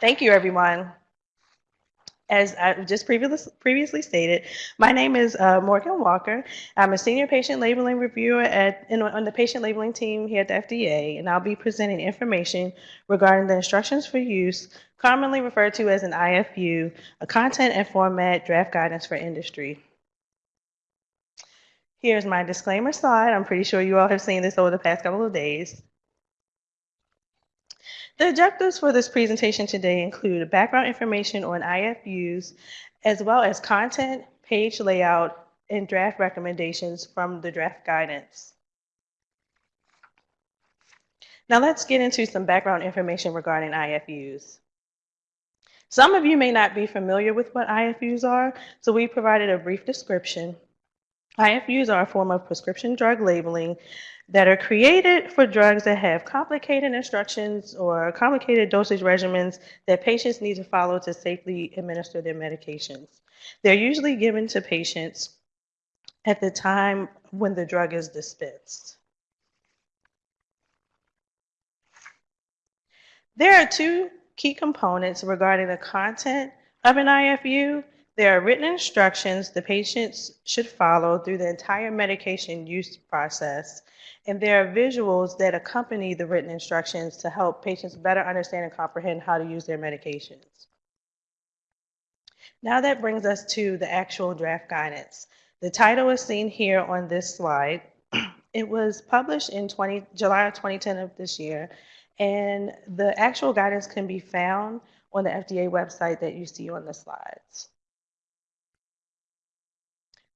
Thank you, everyone. As I just previous, previously stated, my name is uh, Morgan Walker. I'm a senior patient labeling reviewer at, in, on the patient labeling team here at the FDA, and I'll be presenting information regarding the instructions for use, commonly referred to as an IFU, a content and format draft guidance for industry. Here's my disclaimer slide. I'm pretty sure you all have seen this over the past couple of days. The objectives for this presentation today include background information on IFUs, as well as content, page layout, and draft recommendations from the draft guidance. Now let's get into some background information regarding IFUs. Some of you may not be familiar with what IFUs are, so we provided a brief description. IFUs are a form of prescription drug labeling that are created for drugs that have complicated instructions or complicated dosage regimens that patients need to follow to safely administer their medications. They're usually given to patients at the time when the drug is dispensed. There are two key components regarding the content of an IFU. There are written instructions the patients should follow through the entire medication use process, and there are visuals that accompany the written instructions to help patients better understand and comprehend how to use their medications. Now that brings us to the actual draft guidance. The title is seen here on this slide. It was published in 20, July of 2010 of this year, and the actual guidance can be found on the FDA website that you see on the slides.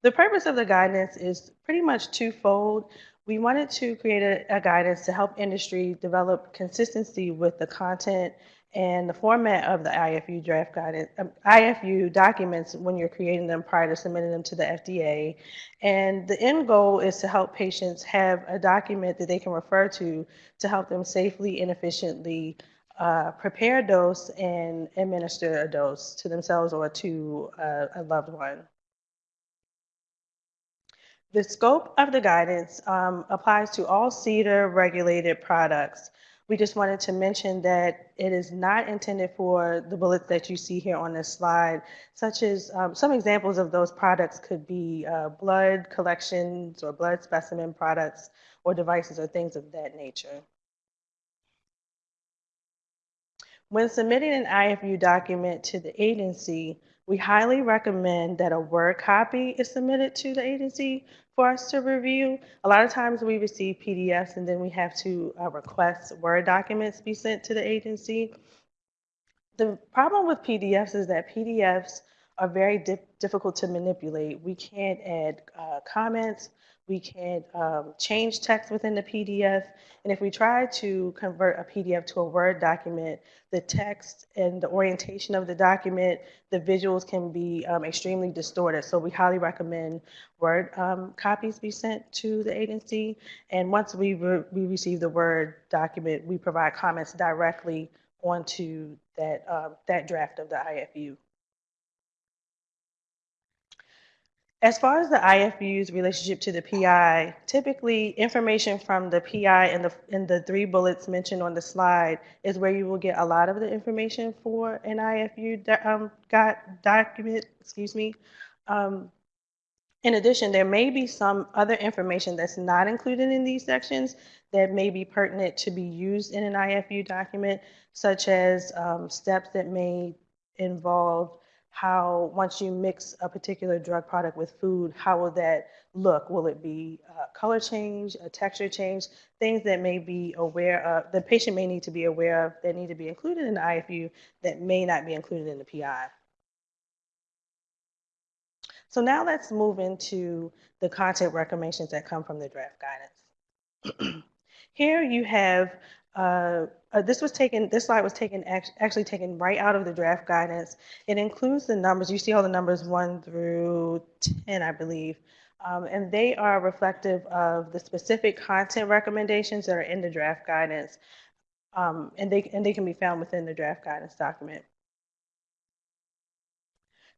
The purpose of the guidance is pretty much twofold. We wanted to create a, a, guidance to help industry develop consistency with the content and the format of the IFU draft guidance, um, IFU documents when you're creating them prior to submitting them to the FDA. And the end goal is to help patients have a document that they can refer to to help them safely and efficiently uh, prepare a dose and administer a dose to themselves or to uh, a loved one. The scope of the guidance um, applies to all CDER regulated products. We just wanted to mention that it is not intended for the bullets that you see here on this slide, such as um, some examples of those products could be uh, blood collections or blood specimen products or devices or things of that nature. When submitting an IFU document to the agency, we highly recommend that a Word copy is submitted to the agency for us to review. A lot of times we receive PDFs and then we have to uh, request Word documents be sent to the agency. The problem with PDFs is that PDFs are very di difficult to manipulate. We can't add uh, comments, we can um, change text within the PDF. And if we try to convert a PDF to a Word document, the text and the orientation of the document, the visuals can be um, extremely distorted. So we highly recommend Word um, copies be sent to the agency. And once we, re we receive the Word document, we provide comments directly onto that, uh, that draft of the IFU. As far as the IFU's relationship to the PI, typically information from the PI and the, in the three bullets mentioned on the slide is where you will get a lot of the information for an IFU um, got document, excuse me. Um, in addition, there may be some other information that's not included in these sections that may be pertinent to be used in an IFU document, such as um, steps that may involve how once you mix a particular drug product with food, how will that look? Will it be color change, a texture change, things that may be aware of, the patient may need to be aware of that need to be included in the IFU that may not be included in the PI. So now let's move into the content recommendations that come from the draft guidance. Here you have uh, uh, this was taken, this slide was taken, actually taken right out of the draft guidance. It includes the numbers, you see all the numbers one through 10, I believe. Um, and they are reflective of the specific content recommendations that are in the draft guidance. Um, and, they, and they can be found within the draft guidance document.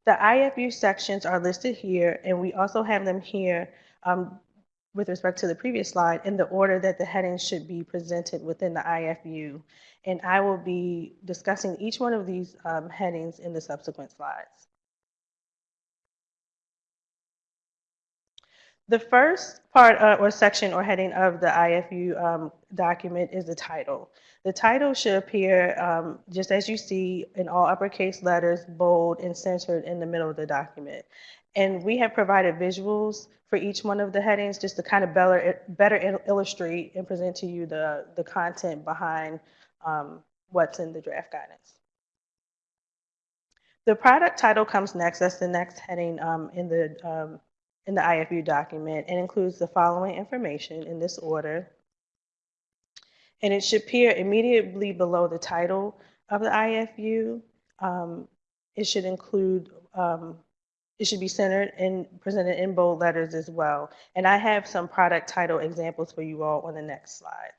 The IFU sections are listed here, and we also have them here um, with respect to the previous slide in the order that the headings should be presented within the IFU. And I will be discussing each one of these um, headings in the subsequent slides. The first part uh, or section or heading of the IFU um, document is the title. The title should appear um, just as you see in all uppercase letters, bold and centered in the middle of the document. And we have provided visuals for each one of the headings just to kind of better, better illustrate and present to you the, the content behind um, what's in the draft guidance. The product title comes next. That's the next heading um, in the um, in the IFU document and includes the following information in this order. And it should appear immediately below the title of the IFU. Um, it should include, um, it should be centered and presented in bold letters as well. And I have some product title examples for you all on the next slide.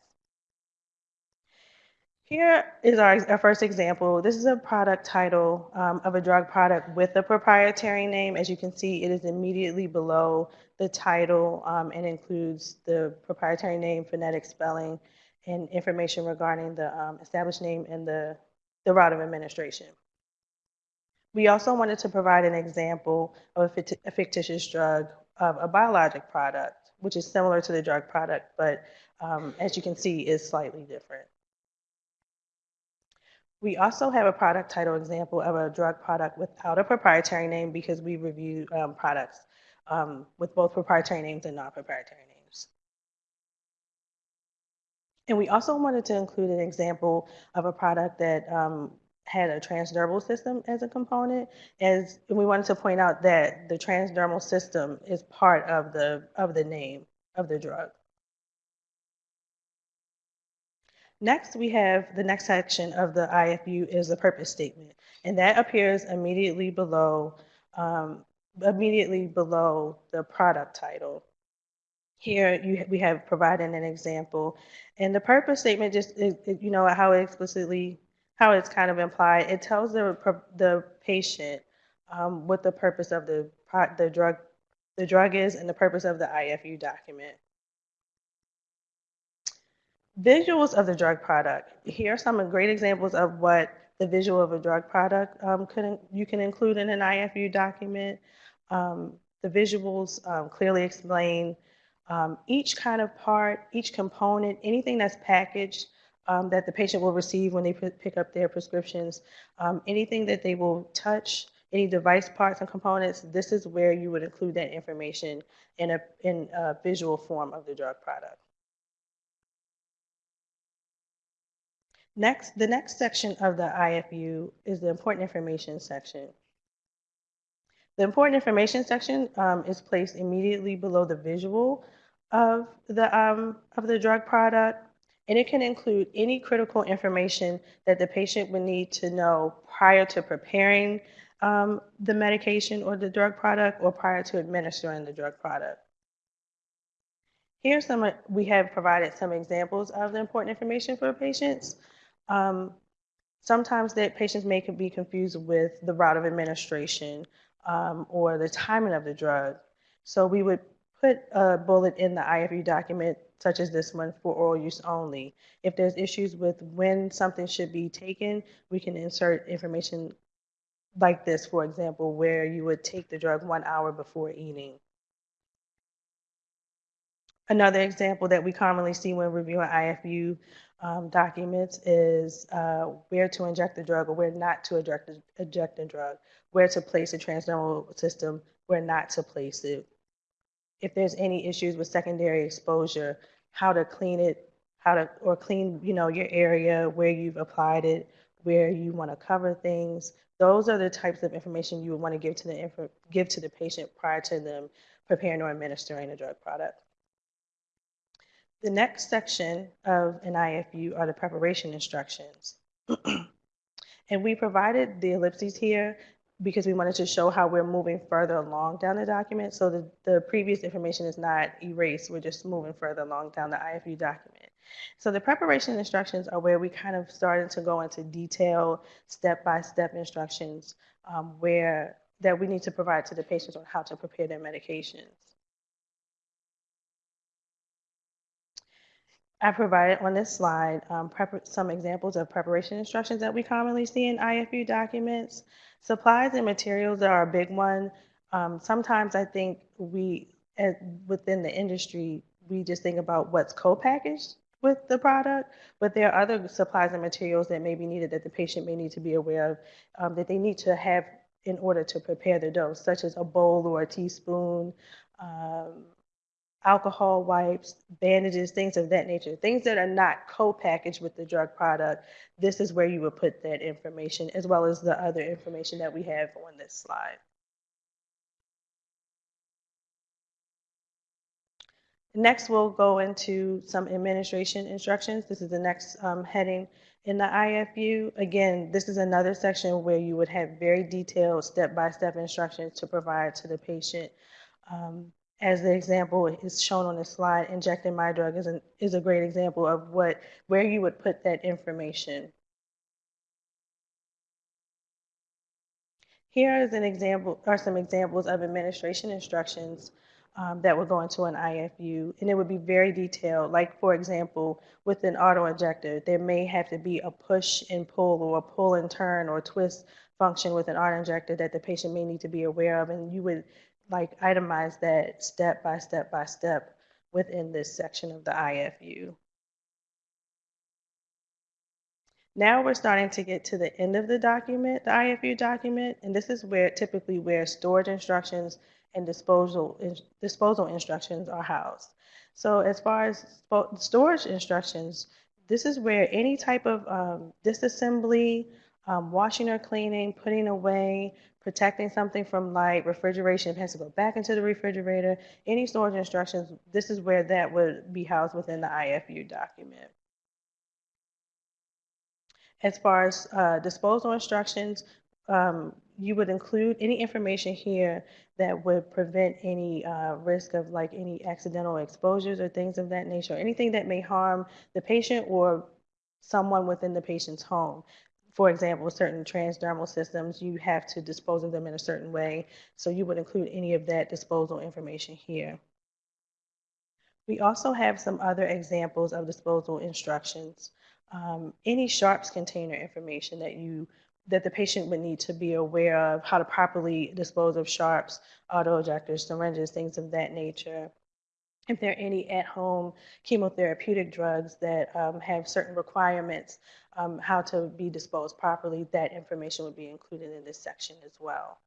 Here is our, our, first example. This is a product title um, of a drug product with a proprietary name. As you can see, it is immediately below the title um, and includes the proprietary name, phonetic spelling, and information regarding the um, established name and the, the route of administration. We also wanted to provide an example of a fictitious drug of a biologic product, which is similar to the drug product, but um, as you can see, is slightly different. We also have a product title example of a drug product without a proprietary name because we review um, products um, with both proprietary names and non-proprietary names. And we also wanted to include an example of a product that um, had a transdermal system as a component, as we wanted to point out that the transdermal system is part of the of the name of the drug. Next, we have the next section of the IFU is the purpose statement, and that appears immediately below, um, immediately below the product title. Here, you, we have provided an example, and the purpose statement just, you know, how it explicitly, how it's kind of implied. It tells the the patient um, what the purpose of the the drug the drug is and the purpose of the IFU document. Visuals of the drug product. Here are some great examples of what the visual of a drug product um, could, you can include in an IFU document. Um, the visuals um, clearly explain um, each kind of part, each component, anything that's packaged um, that the patient will receive when they pick up their prescriptions, um, anything that they will touch, any device parts and components, this is where you would include that information in a, in a visual form of the drug product. Next, the next section of the IFU is the important information section. The important information section um, is placed immediately below the visual of the, um, of the drug product, and it can include any critical information that the patient would need to know prior to preparing um, the medication or the drug product or prior to administering the drug product. Here's some, we have provided some examples of the important information for patients. Um, sometimes that patients may be confused with the route of administration um, or the timing of the drug. So we would put a bullet in the IFU document, such as this one, for oral use only. If there's issues with when something should be taken, we can insert information like this, for example, where you would take the drug one hour before eating. Another example that we commonly see when reviewing IFU um, documents is uh, where to inject the drug or where not to inject the, inject the drug, where to place the transdermal system, where not to place it. If there's any issues with secondary exposure, how to clean it, how to or clean you know your area where you've applied it, where you want to cover things. Those are the types of information you would want to give to the give to the patient prior to them preparing or administering a drug product. The next section of an IFU are the preparation instructions. and we provided the ellipses here because we wanted to show how we're moving further along down the document. So the, the previous information is not erased. We're just moving further along down the IFU document. So the preparation instructions are where we kind of started to go into detailed step-by-step -step instructions um, where that we need to provide to the patients on how to prepare their medications. I provided on this slide um, some examples of preparation instructions that we commonly see in IFU documents. Supplies and materials are a big one. Um, sometimes I think we, as, within the industry, we just think about what's co-packaged with the product, but there are other supplies and materials that may be needed that the patient may need to be aware of um, that they need to have in order to prepare the dose, such as a bowl or a teaspoon, um, alcohol wipes, bandages, things of that nature, things that are not co-packaged with the drug product. This is where you would put that information as well as the other information that we have on this slide. Next, we'll go into some administration instructions. This is the next um, heading in the IFU. Again, this is another section where you would have very detailed step-by-step -step instructions to provide to the patient. Um, as the example is shown on the slide, injecting my drug is, an, is a great example of what where you would put that information. Here is an example, are some examples of administration instructions um, that would go into an IFU, and it would be very detailed. Like, for example, with an auto injector, there may have to be a push and pull or a pull and turn or twist function with an auto injector that the patient may need to be aware of, and you would like itemize that step by step by step within this section of the IFU. Now we're starting to get to the end of the document, the IFU document, and this is where typically where storage instructions and disposal, disposal instructions are housed. So as far as storage instructions, this is where any type of um, disassembly, um, washing or cleaning, putting away, protecting something from light, refrigeration, it has to go back into the refrigerator, any storage instructions, this is where that would be housed within the IFU document. As far as uh, disposal instructions, um, you would include any information here that would prevent any uh, risk of like any accidental exposures or things of that nature, anything that may harm the patient or someone within the patient's home. For example, certain transdermal systems, you have to dispose of them in a certain way. So you would include any of that disposal information here. We also have some other examples of disposal instructions. Um, any sharps container information that you that the patient would need to be aware of how to properly dispose of sharps, auto-injectors, syringes, things of that nature. If there are any at-home chemotherapeutic drugs that um, have certain requirements, um, how to be disposed properly, that information would be included in this section as well.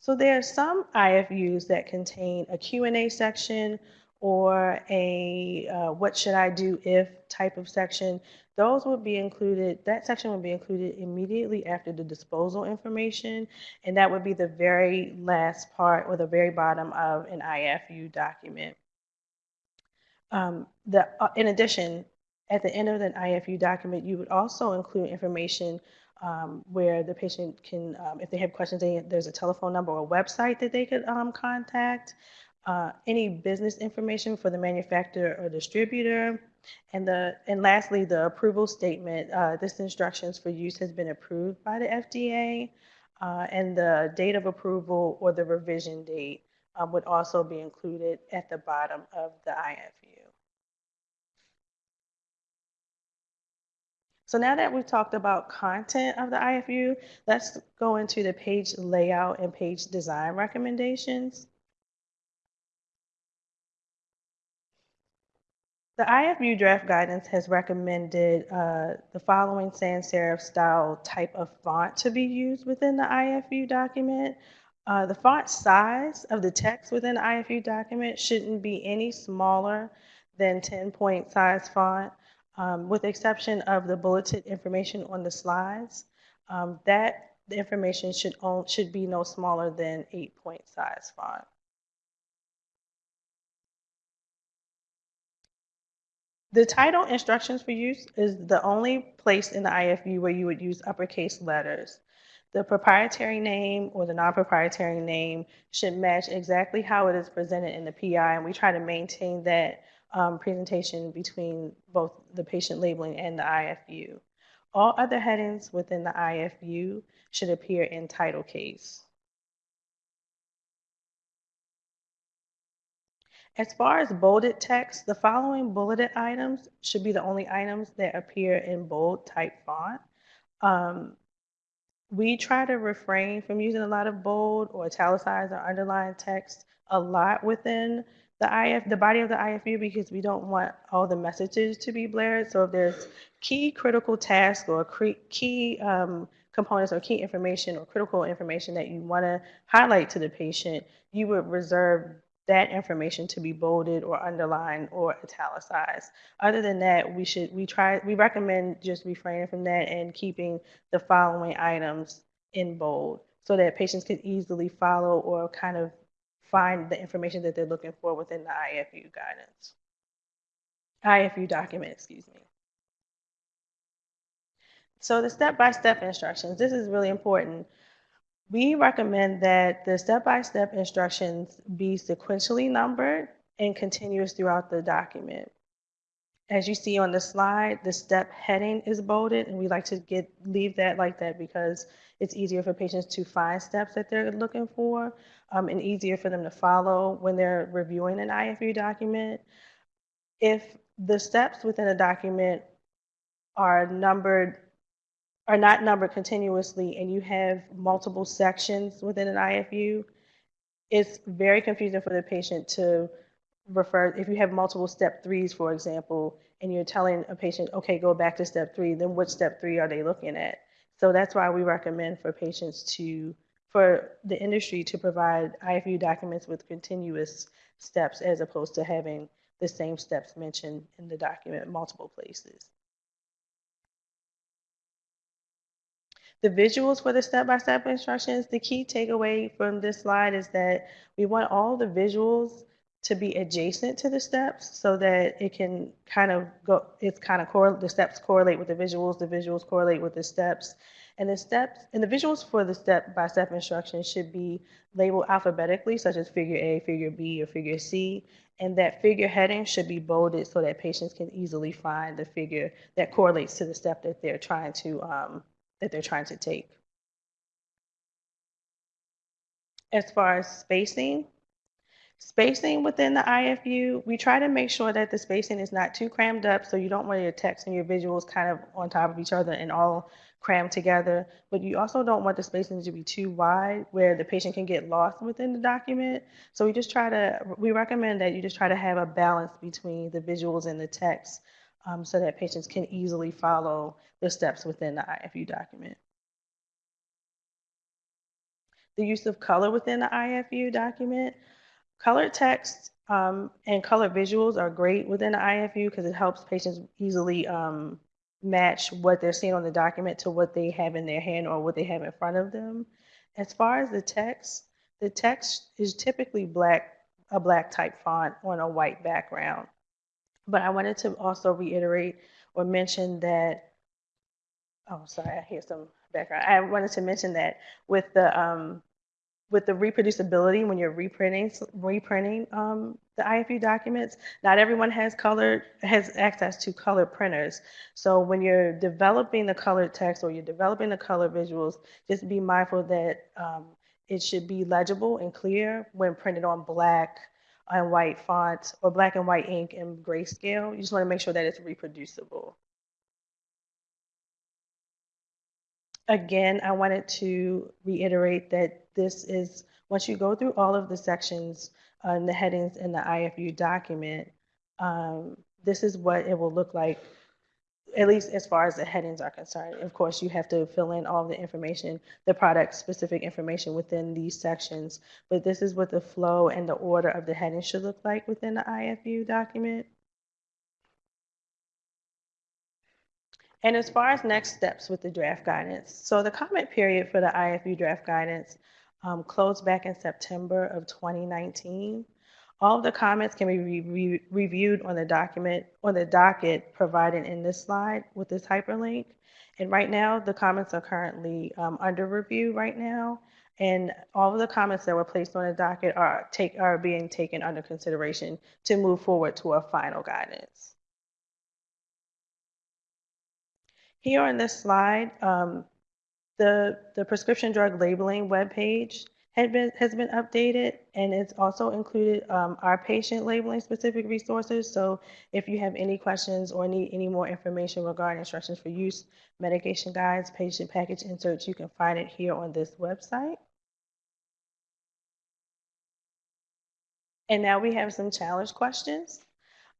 So there are some IFUs that contain a Q&A section or a uh, what should I do if type of section, those would be included, that section would be included immediately after the disposal information, and that would be the very last part or the very bottom of an IFU document. Um, the, uh, in addition, at the end of an IFU document, you would also include information um, where the patient can, um, if they have questions, they, there's a telephone number or website that they could um, contact uh, any business information for the manufacturer or distributor. And, the, and lastly, the approval statement. Uh, this instructions for use has been approved by the FDA. Uh, and the date of approval or the revision date um, would also be included at the bottom of the IFU. So now that we've talked about content of the IFU, let's go into the page layout and page design recommendations. The IFU draft guidance has recommended uh, the following sans serif style type of font to be used within the IFU document. Uh, the font size of the text within the IFU document shouldn't be any smaller than 10 point size font, um, with the exception of the bulleted information on the slides. Um, that the information should, own, should be no smaller than 8 point size font. The title instructions for use is the only place in the IFU where you would use uppercase letters. The proprietary name or the non-proprietary name should match exactly how it is presented in the PI, and we try to maintain that um, presentation between both the patient labeling and the IFU. All other headings within the IFU should appear in title case. As far as bolded text, the following bulleted items should be the only items that appear in bold type font. Um, we try to refrain from using a lot of bold or italicized or underlined text a lot within the IF, the body of the IFU because we don't want all the messages to be blared. So if there's key critical tasks or key um, components or key information or critical information that you want to highlight to the patient, you would reserve that information to be bolded or underlined or italicized. Other than that, we should we try we recommend just refraining from that and keeping the following items in bold so that patients can easily follow or kind of find the information that they're looking for within the IFU guidance. IFU document, excuse me. So the step-by-step instructions, this is really important. We recommend that the step-by-step instructions be sequentially numbered and continuous throughout the document. As you see on the slide, the step heading is bolded, and we like to get leave that like that because it's easier for patients to find steps that they're looking for um, and easier for them to follow when they're reviewing an IFU document. If the steps within a document are numbered are not numbered continuously and you have multiple sections within an IFU, it's very confusing for the patient to refer, if you have multiple step threes, for example, and you're telling a patient, okay, go back to step three, then which step three are they looking at? So that's why we recommend for patients to, for the industry to provide IFU documents with continuous steps as opposed to having the same steps mentioned in the document multiple places. The visuals for the step-by-step instructions, the key takeaway from this slide is that we want all the visuals to be adjacent to the steps so that it can kind of go, it's kind of, the steps correlate with the visuals, the visuals correlate with the steps. And the steps, and the visuals for the step-by-step instructions should be labeled alphabetically, such as figure A, figure B, or figure C. And that figure heading should be bolded so that patients can easily find the figure that correlates to the step that they're trying to um, that they're trying to take. As far as spacing, spacing within the IFU, we try to make sure that the spacing is not too crammed up so you don't want your text and your visuals kind of on top of each other and all crammed together. But you also don't want the spacing to be too wide where the patient can get lost within the document. So we just try to, we recommend that you just try to have a balance between the visuals and the text um, so that patients can easily follow the steps within the IFU document. The use of color within the IFU document. Colored text um, and color visuals are great within the IFU because it helps patients easily um, match what they're seeing on the document to what they have in their hand or what they have in front of them. As far as the text, the text is typically black, a black type font on a white background. But I wanted to also reiterate or mention that, oh, sorry, I hear some background. I wanted to mention that with the um, with the reproducibility when you're reprinting reprinting um, the IFU documents, not everyone has color has access to color printers. So when you're developing the colored text or you're developing the color visuals, just be mindful that um, it should be legible and clear when printed on black and white font or black and white ink and grayscale. You just want to make sure that it's reproducible. Again, I wanted to reiterate that this is, once you go through all of the sections uh, and the headings in the IFU document, um, this is what it will look like at least as far as the headings are concerned. Of course, you have to fill in all the information, the product specific information within these sections, but this is what the flow and the order of the headings should look like within the IFU document. And as far as next steps with the draft guidance, so the comment period for the IFU draft guidance um, closed back in September of 2019. All of the comments can be re re reviewed on the document, on the docket provided in this slide with this hyperlink. And right now, the comments are currently um, under review right now. And all of the comments that were placed on the docket are, take, are being taken under consideration to move forward to a final guidance. Here on this slide, um, the, the prescription drug labeling webpage had been, has been updated, and it's also included um, our patient labeling specific resources. So if you have any questions or need any more information regarding instructions for use, medication guides, patient package inserts, you can find it here on this website. And now we have some challenge questions.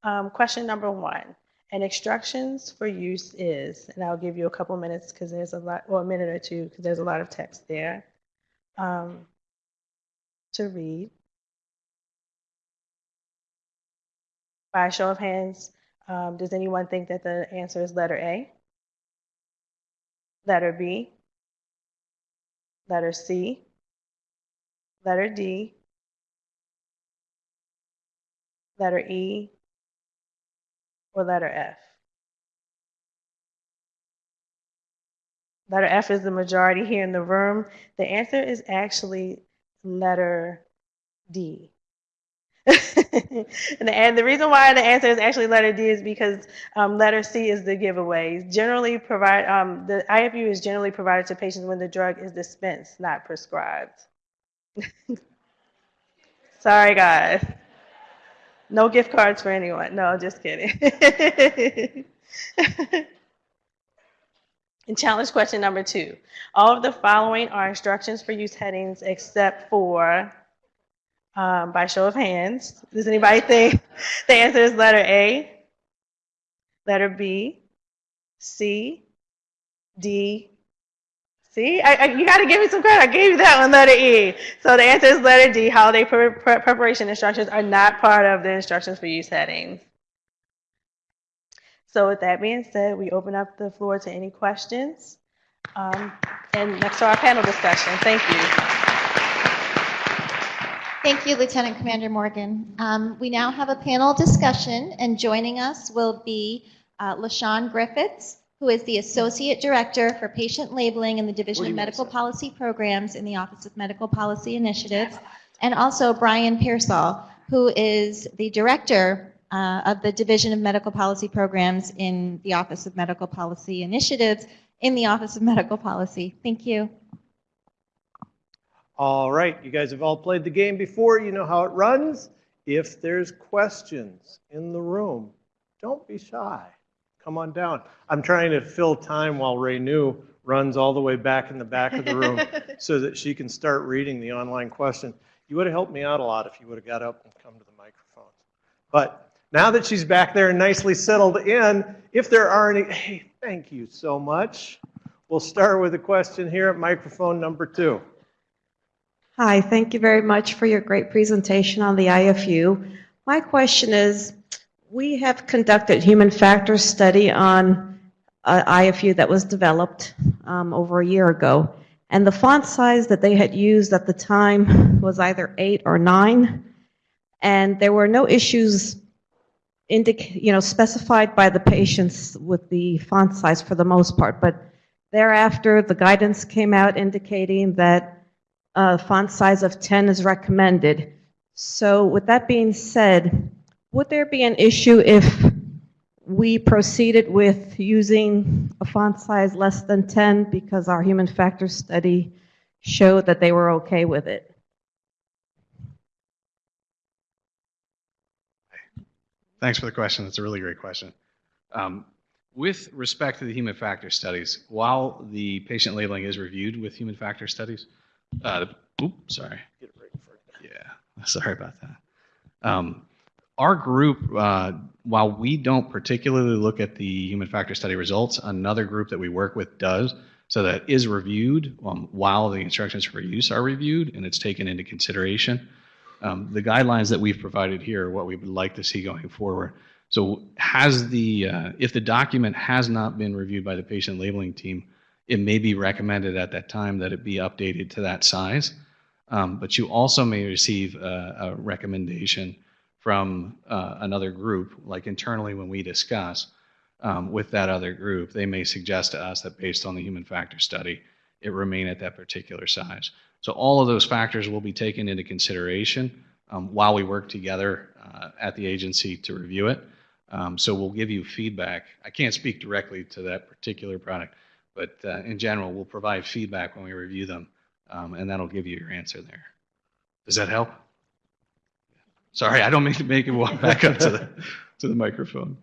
Um, question number one, and instructions for use is, and I'll give you a couple minutes because there's a lot, or a minute or two because there's a lot of text there um, to read. By a show of hands, um, does anyone think that the answer is letter A? Letter B? Letter C? Letter D? Letter E? Or letter F? Letter F is the majority here in the room. The answer is actually letter D. and, the, reason why the answer is actually letter D is because um, letter C is the giveaway. Generally, provide um, the IFU is generally provided to patients when the drug is dispensed, not prescribed. Sorry, guys. No gift cards for anyone. No, just kidding. and challenge question number two. All of the following are instructions for use headings except for, um, by show of hands, does anybody think the answer is letter A, letter B, C, D, See, I, I, you got to give me some credit. I gave you that one, letter E. So the answer is letter D. Holiday pre pre preparation instructions are not part of the instructions for use headings. So with that being said, we open up the floor to any questions. Um, and next to our panel discussion. Thank you. Thank you, Lieutenant Commander Morgan. Um, we now have a panel discussion, and joining us will be uh, LaShawn Griffiths, who is the Associate Director for Patient Labeling in the Division of Medical Policy Programs in the Office of Medical Policy Initiatives, and also Brian Pearsall, who is the Director uh, of the Division of Medical Policy Programs in the Office of Medical Policy Initiatives in the Office of Medical Policy. Thank you. All right, you guys have all played the game before. You know how it runs. If there's questions in the room, don't be shy. Come on down. I'm trying to fill time while Ray New runs all the way back in the back of the room so that she can start reading the online question. You would have helped me out a lot if you would have got up and come to the microphone. But now that she's back there and nicely settled in, if there are any, hey, thank you so much. We'll start with a question here at microphone number two. Hi, thank you very much for your great presentation on the IFU. My question is, we have conducted human factors study on uh, IFU that was developed um, over a year ago, and the font size that they had used at the time was either eight or nine, and there were no issues indic- you know, specified by the patients with the font size for the most part, but thereafter the guidance came out indicating that uh, font size of 10 is recommended. So with that being said, would there be an issue if we proceeded with using a font size less than 10 because our human factors study showed that they were okay with it? Thanks for the question. That's a really great question. Um, with respect to the human factor studies, while the patient labeling is reviewed with human factor studies, uh, oop, sorry. Yeah, sorry about that. Um, our group, uh, while we don't particularly look at the human factor study results, another group that we work with does. So that is reviewed um, while the instructions for use are reviewed and it's taken into consideration. Um, the guidelines that we've provided here are what we would like to see going forward. So has the, uh, if the document has not been reviewed by the patient labeling team, it may be recommended at that time that it be updated to that size. Um, but you also may receive a, a recommendation from uh, another group, like internally when we discuss um, with that other group, they may suggest to us that based on the human factor study, it remain at that particular size. So all of those factors will be taken into consideration um, while we work together uh, at the agency to review it. Um, so we'll give you feedback. I can't speak directly to that particular product, but uh, in general, we'll provide feedback when we review them um, and that'll give you your answer there. Does that help? Sorry, I don't mean to make you walk back up to the, to the microphone.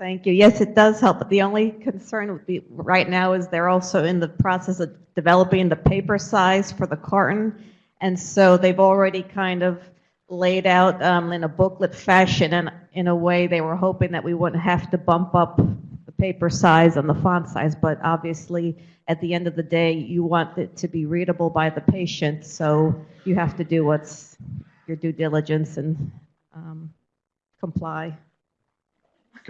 Thank you. Yes, it does help, but the only concern would be, right now, is they're also in the process of developing the paper size for the carton. And so they've already kind of laid out um, in a booklet fashion, and in a way, they were hoping that we wouldn't have to bump up the paper size and the font size, but obviously, at the end of the day, you want it to be readable by the patient, so you have to do what's your due diligence and um, comply.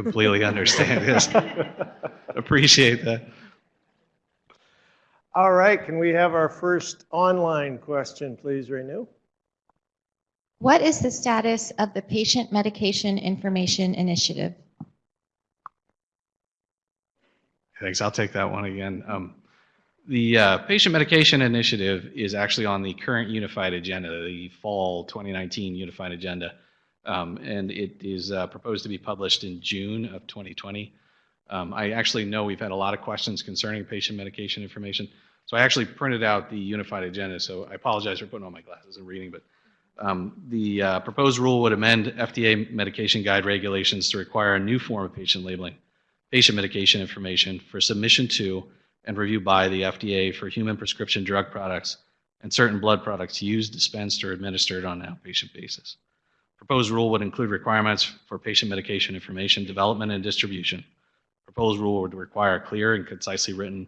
Completely understand, yes. Appreciate that. All right, can we have our first online question, please, Renew? What is the status of the Patient Medication Information Initiative? Thanks. I'll take that one again. Um, the uh, patient medication initiative is actually on the current unified agenda, the fall 2019 unified agenda, um, and it is uh, proposed to be published in June of 2020. Um, I actually know we've had a lot of questions concerning patient medication information, so I actually printed out the unified agenda. So I apologize for putting on my glasses and reading, but um, the uh, proposed rule would amend FDA medication guide regulations to require a new form of patient labeling patient medication information for submission to and review by the FDA for human prescription drug products and certain blood products used, dispensed, or administered on an outpatient basis. Proposed rule would include requirements for patient medication information development and distribution. Proposed rule would require clear and concisely written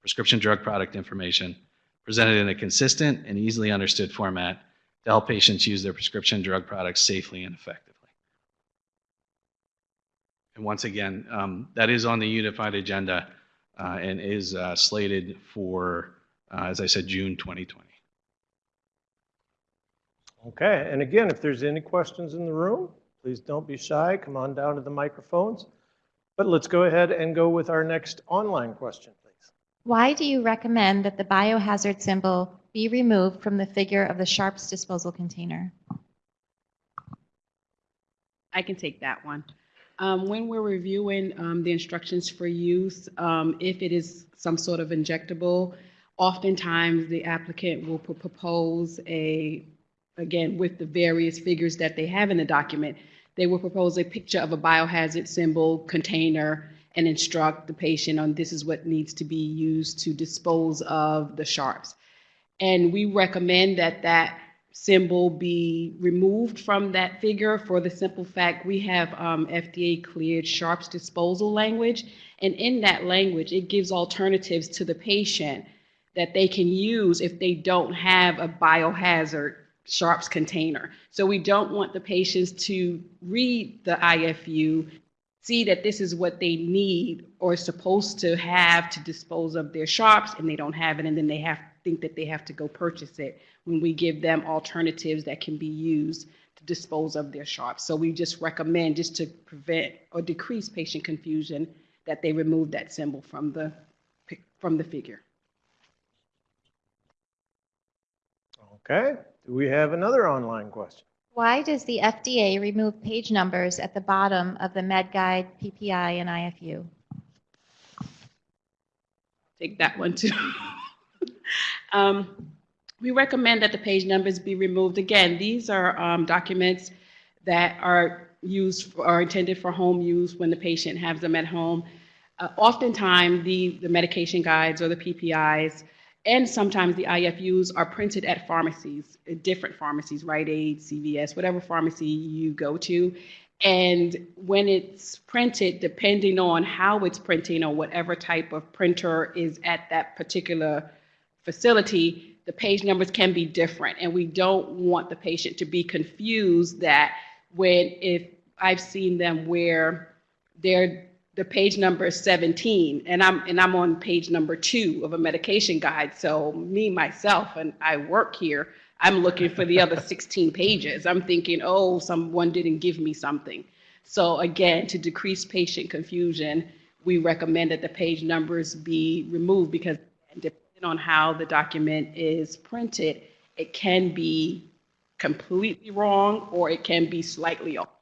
prescription drug product information presented in a consistent and easily understood format to help patients use their prescription drug products safely and effectively. And once again, um, that is on the unified agenda uh, and is uh, slated for, uh, as I said, June 2020. Okay, and again, if there's any questions in the room, please don't be shy. Come on down to the microphones. But let's go ahead and go with our next online question, please. Why do you recommend that the biohazard symbol be removed from the figure of the Sharps disposal container? I can take that one. Um, when we're reviewing um, the instructions for use, um, if it is some sort of injectable, oftentimes the applicant will propose a, again, with the various figures that they have in the document, they will propose a picture of a biohazard symbol container and instruct the patient on this is what needs to be used to dispose of the sharps. And we recommend that that symbol be removed from that figure for the simple fact we have um, FDA cleared sharps disposal language. And in that language, it gives alternatives to the patient that they can use if they don't have a biohazard sharps container. So we don't want the patients to read the IFU, see that this is what they need or supposed to have to dispose of their sharps and they don't have it and then they have think that they have to go purchase it when we give them alternatives that can be used to dispose of their sharps. So we just recommend, just to prevent or decrease patient confusion, that they remove that symbol from the, from the figure. Okay, do we have another online question? Why does the FDA remove page numbers at the bottom of the MedGuide, PPI, and IFU? Take that one too. Um, We recommend that the page numbers be removed. Again, these are um, documents that are used, are intended for home use when the patient has them at home. Uh, Oftentimes, the, the medication guides or the PPIs, and sometimes the IFUs are printed at pharmacies, uh, different pharmacies, Rite Aid, CVS, whatever pharmacy you go to. And when it's printed, depending on how it's printing or whatever type of printer is at that particular facility, the page numbers can be different. And we don't want the patient to be confused that when, if I've seen them where they're, the page number is 17 and I'm, and I'm on page number two of a medication guide. So me, myself, and I work here, I'm looking for the other 16 pages. I'm thinking, oh, someone didn't give me something. So again, to decrease patient confusion, we recommend that the page numbers be removed because depending on how the document is printed, it can be completely wrong or it can be slightly off.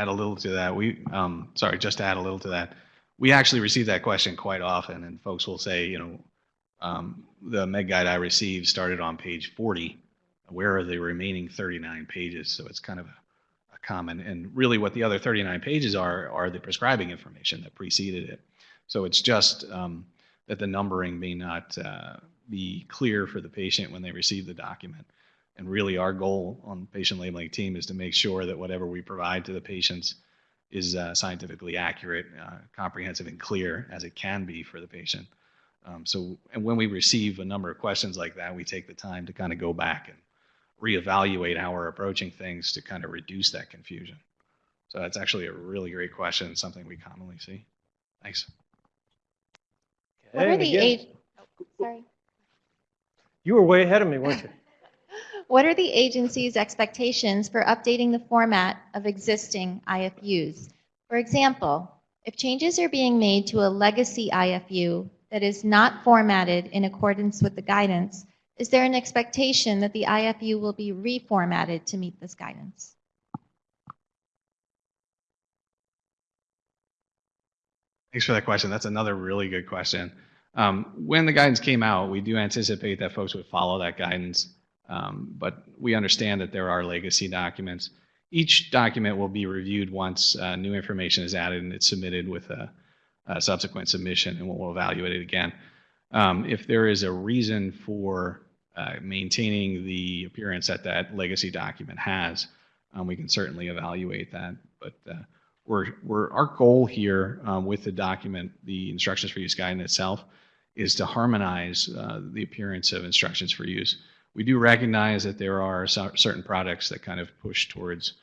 Add a little to that. We, um, sorry, just to add a little to that. We actually receive that question quite often, and folks will say, you know, Um, the Med Guide I received started on page 40. Where are the remaining 39 pages? So it's kind of a, a common, and really what the other 39 pages are, are the prescribing information that preceded it. So it's just um, that the numbering may not uh, be clear for the patient when they receive the document. And really, our goal on patient labeling team is to make sure that whatever we provide to the patients is uh, scientifically accurate, uh, comprehensive, and clear as it can be for the patient. Um, so, and when we receive a number of questions like that, we take the time to kind of go back and reevaluate how we're approaching things to kind of reduce that confusion. So that's actually a really great question, something we commonly see. Thanks. What are the again, age, oh, sorry. You were way ahead of me, weren't you? What are the agency's expectations for updating the format of existing IFUs? For example, if changes are being made to a legacy IFU that is not formatted in accordance with the guidance, is there an expectation that the IFU will be reformatted to meet this guidance? Thanks for that question. That's another really good question. Um, when the guidance came out, we do anticipate that folks would follow that guidance, um, but we understand that there are legacy documents. Each document will be reviewed once uh, new information is added and it's submitted with a, a subsequent submission, and we'll evaluate it again. Um, if there is a reason for uh, maintaining the appearance that that legacy document has, um, we can certainly evaluate that. But uh, we're, we're, our goal here um, with the document, the instructions for use guidance itself, is to harmonize uh, the appearance of instructions for use. We do recognize that there are cer- certain products that kind of push towards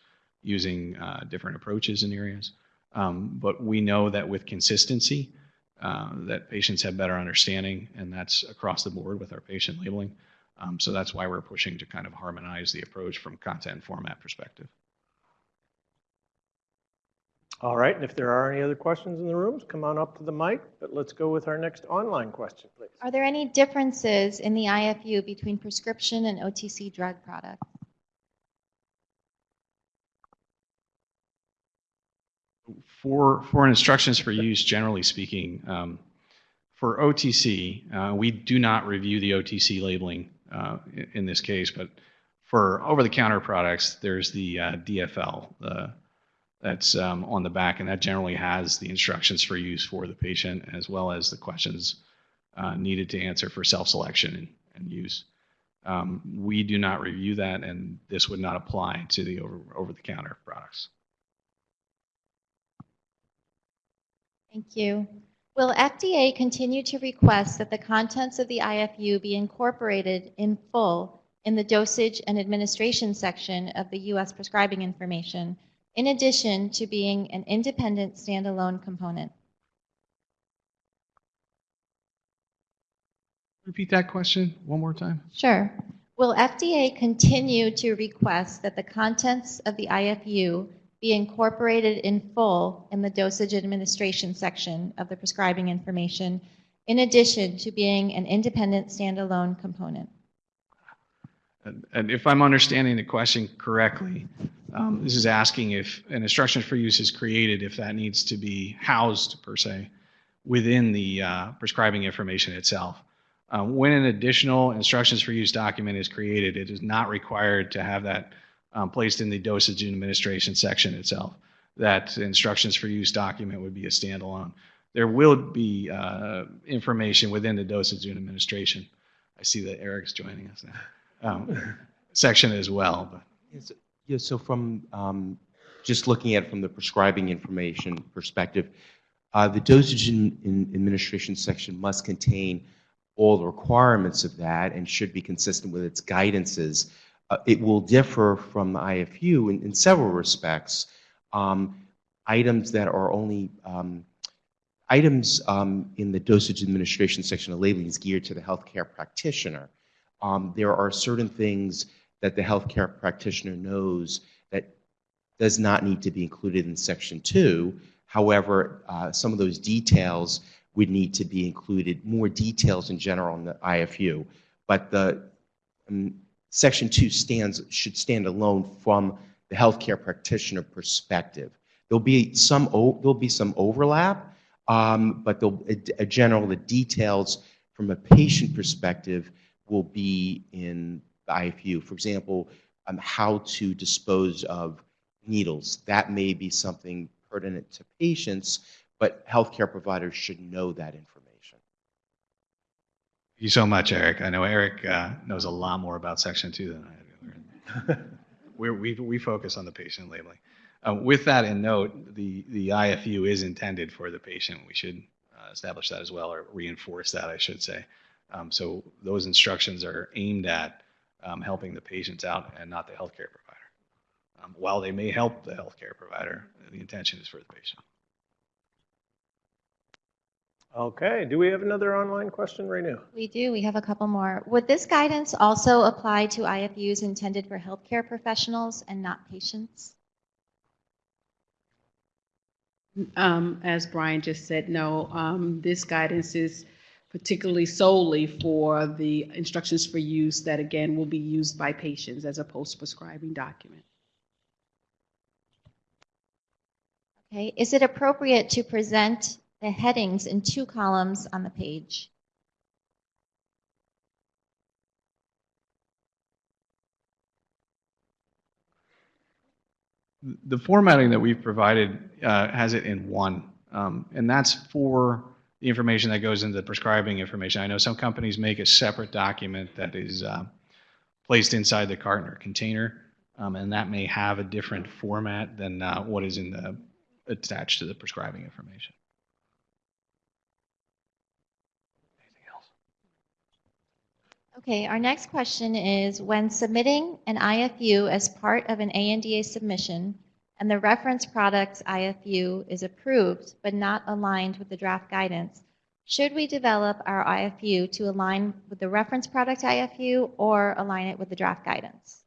using uh, different approaches in areas. Um, but we know that with consistency, uh, that patients have better understanding, and that's across the board with our patient labeling. Um, so that's why we're pushing to kind of harmonize the approach from content format perspective. All right, and if there are any other questions in the rooms, come on up to the mic, but let's go with our next online question, please. Are there any differences in the IFU between prescription and OTC drug products? For, for instructions for use, generally speaking, um, for OTC, uh, we do not review the OTC labeling uh, in, in this case, but for over-the-counter products, there's the uh, DFL uh, that's um, on the back, and that generally has the instructions for use for the patient as well as the questions uh, needed to answer for self-selection and, and use. Um, we do not review that, and this would not apply to the over, over-the-counter products. Thank you. Will FDA continue to request that the contents of the IFU be incorporated in full in the dosage and administration section of the U.S. prescribing information, in addition to being an independent standalone component? Repeat that question one more time. Sure. Will FDA continue to request that the contents of the IFU be incorporated in full in the dosage administration section of the prescribing information, in addition to being an independent standalone component? And, if I'm understanding the question correctly, um, this is asking if an instruction for use is created, if that needs to be housed per se within the uh, prescribing information itself. Um, when an additional instructions for use document is created, it is not required to have that um, placed in the dosage and administration section itself. That instructions for use document would be a standalone. There will be uh, information within the dosage and administration. I see that Eric's joining us now. Um, section as well. But Yes, so from, um, just looking at it from the prescribing information perspective, uh, the dosage in, in administration section must contain all the requirements of that and should be consistent with its guidances. Uh, it will differ from the IFU in, in several respects. Um, items that are only, um, items um, in the dosage administration section of labeling is geared to the healthcare practitioner. Um, there are certain things that the healthcare practitioner knows that does not need to be included in section two. However, uh, some of those details would need to be included, more details in general in the IFU. But the um, section two stands, should stand alone from the healthcare practitioner perspective. There'll be some, there'll be some overlap, um, but there'll, a general, the details from a patient perspective will be in the IFU. For example, um, how to dispose of needles. That may be something pertinent to patients, but healthcare providers should know that information. Thank you so much, Eric. I know Eric uh, knows a lot more about Section 2 than I do. We, we focus on the patient labeling. Uh, with that in note, the, the IFU is intended for the patient. We should uh, establish that as well, or reinforce that, I should say. Um, so those instructions are aimed at um, helping the patients out and not the healthcare provider. Um, while they may help the healthcare provider, the intention is for the patient. Okay, do we have another online question right now? We do, we have a couple more. Would this guidance also apply to IFUs intended for healthcare professionals and not patients? Um, as Brian just said, no, um, this guidance is particularly solely for the instructions for use that again will be used by patients as a post-prescribing document. Okay, is it appropriate to present the headings in two columns on the page? The formatting that we've provided uh, has it in one, um, and that's for the information that goes into the prescribing information. I know some companies make a separate document that is uh, placed inside the carton or container, um, and that may have a different format than uh, what is in the attached to the prescribing information. Okay, our next question is, when submitting an IFU as part of an ANDA submission, and the reference product's IFU is approved but not aligned with the draft guidance, should we develop our IFU to align with the reference product IFU or align it with the draft guidance?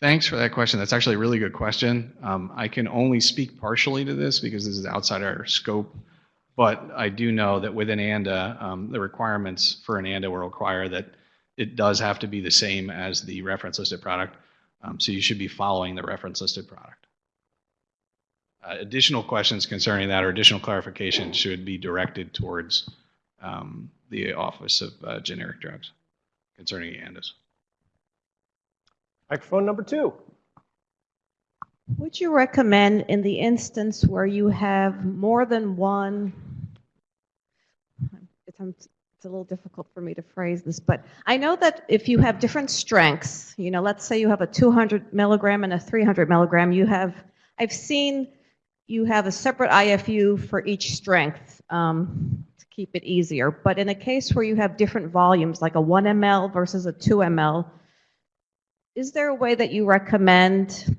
Thanks for that question. That's actually a really good question. Um, I can only speak partially to this because this is outside our scope. But I do know that within ANDA, um, the requirements for an ANDA will require that it does have to be the same as the reference listed product. Um, so you should be following the reference listed product. Uh, additional questions concerning that or additional clarification should be directed towards um, the Office of uh, Generic Drugs concerning ANDAs. Microphone number two. Would you recommend in the instance where you have more than one, it's, it's a little difficult for me to phrase this, but I know that if you have different strengths, you know, let's say you have a 200 milligram and a 300 milligram, you have, I've seen you have a separate IFU for each strength um, to keep it easier. But in a case where you have different volumes, like a 1 ml versus a 2 ml, is there a way that you recommend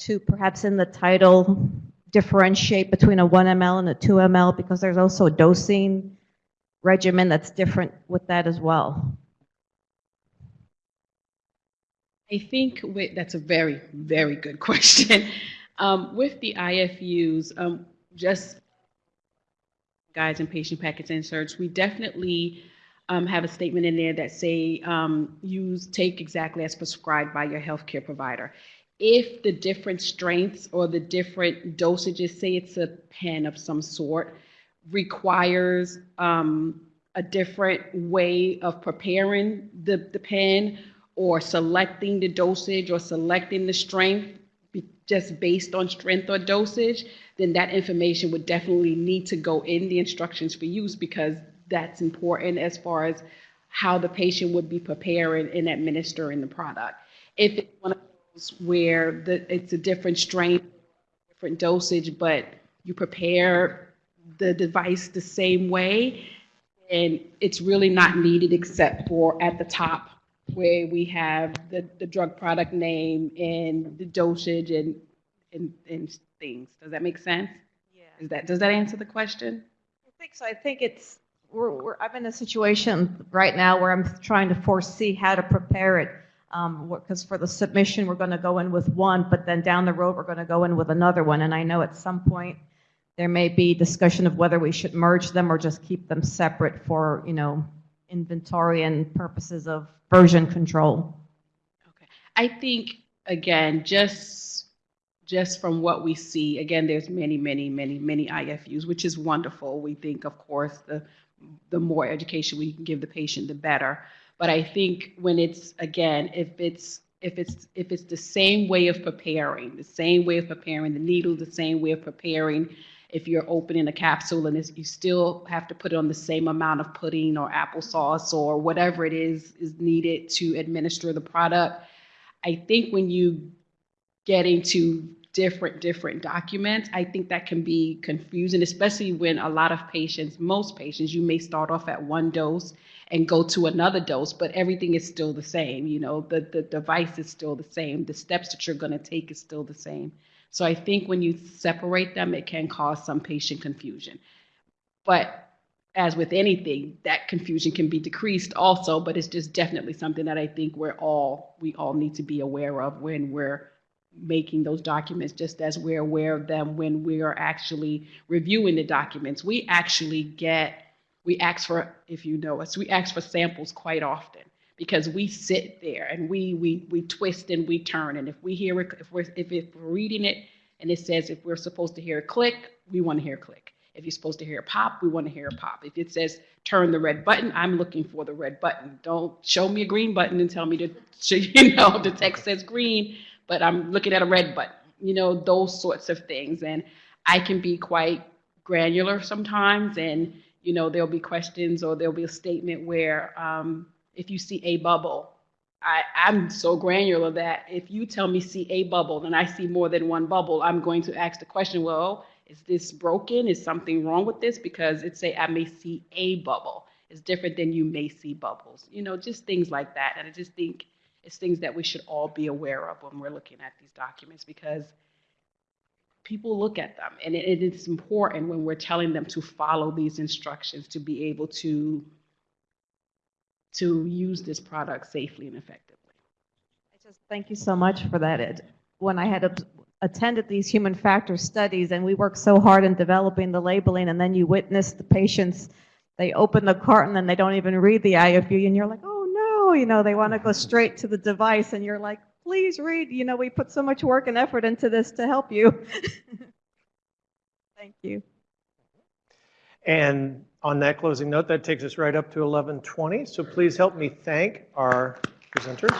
to perhaps in the title differentiate between a 1 ml and a 2 ml because there's also dosing regimen that's different with that as well? I think that's a very, very good question. Um, with the IFUs, um, just guides and patient packets inserts, we definitely um, have a statement in there that say um, use take exactly as prescribed by your healthcare provider. If the different strengths or the different dosages, say it's a pen of some sort, requires um, a different way of preparing the, the pen or selecting the dosage or selecting the strength just based on strength or dosage, then that information would definitely need to go in the instructions for use because that's important as far as how the patient would be preparing and administering the product. If it's one of those where the, it's a different strength, different dosage, but you prepare the device the same way, and it's really not needed except for at the top where we have the, the drug product name and the dosage and, and, and things. Does that make sense? Yeah. Is that, does that answer the question? I think so. I think it's, we're, we're, I'm in a situation right now where I'm trying to foresee how to prepare it. Um, because for the submission, we're going to go in with one, but then down the road, we're going to go in with another one. And I know at some point, there may be discussion of whether we should merge them or just keep them separate for, you know, inventory and purposes of version control. Okay. I think, again, just, just from what we see, again, there's many, many, many, many IFUs, which is wonderful. We think, of course, the, the more education we can give the patient, the better. But I think when it's, again, if it's, if it's, if it's the same way of preparing, the same way of preparing the needle, the same way of preparing, if you're opening a capsule and you still have to put it on the same amount of pudding or applesauce or whatever it is, is needed to administer the product. I think when you get into different different documents i think that can be confusing especially when a lot of patients most patients you may start off at one dose and go to another dose but everything is still the same you know the, the device is still the same the steps that you're going to take is still the same so i think when you separate them it can cause some patient confusion but as with anything that confusion can be decreased also but it's just definitely something that i think we're all we all need to be aware of when we're making those documents just as we're aware of them when we are actually reviewing the documents. We actually get, we ask for, if you know us, we ask for samples quite often because we sit there and we we we twist and we turn. And if we hear it, if we're if, if we're reading it and it says if we're supposed to hear a click, we want to hear a click. If you're supposed to hear a pop, we want to hear a pop. If it says turn the red button, I'm looking for the red button. Don't show me a green button and tell me to, you know, the text says green but I'm looking at a red button, you know, those sorts of things. And I can be quite granular sometimes, and, you know, there'll be questions or there'll be a statement where um, if you see a bubble, I, I'm so granular that if you tell me see a bubble and I see more than one bubble, I'm going to ask the question, well, is this broken? Is something wrong with this? Because it's say I may see a bubble. It's different than you may see bubbles. You know, just things like that. And I just think it's things that we should all be aware of when we're looking at these documents because people look at them and it, it is important when we're telling them to follow these instructions to be able to to use this product safely and effectively. I just thank you so much for that. It, when I had a- attended these human factor studies and we worked so hard in developing the labeling and then you witness the patients, they open the carton and they don't even read the IFU and you're like, oh no, you know, they want to go straight to the device and you're like, please read, you know, we put so much work and effort into this to help you. Thank you. And on that closing note, that takes us right up to 11:20. So please help me thank our presenters.